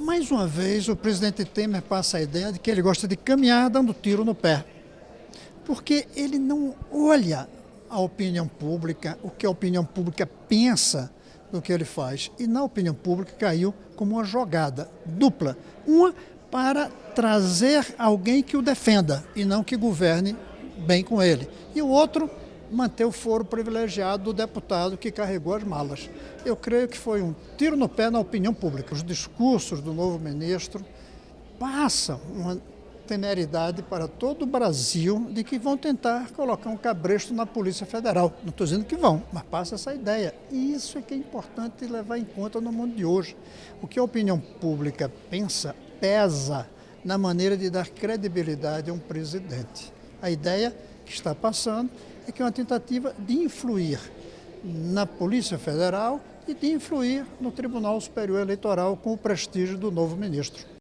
Mais uma vez, o presidente Temer passa a ideia de que ele gosta de caminhar dando tiro no pé. Porque ele não olha a opinião pública, o que a opinião pública pensa do que ele faz. E na opinião pública caiu como uma jogada dupla. Uma para trazer alguém que o defenda e não que governe bem com ele. E o outro manter o foro privilegiado do deputado que carregou as malas. Eu creio que foi um tiro no pé na opinião pública. Os discursos do novo ministro passam uma temeridade para todo o Brasil de que vão tentar colocar um cabresto na Polícia Federal. Não estou dizendo que vão, mas passa essa ideia. E isso é que é importante levar em conta no mundo de hoje. O que a opinião pública pensa, pesa na maneira de dar credibilidade a um presidente. A ideia que está passando é que é uma tentativa de influir na Polícia Federal e de influir no Tribunal Superior Eleitoral com o prestígio do novo ministro.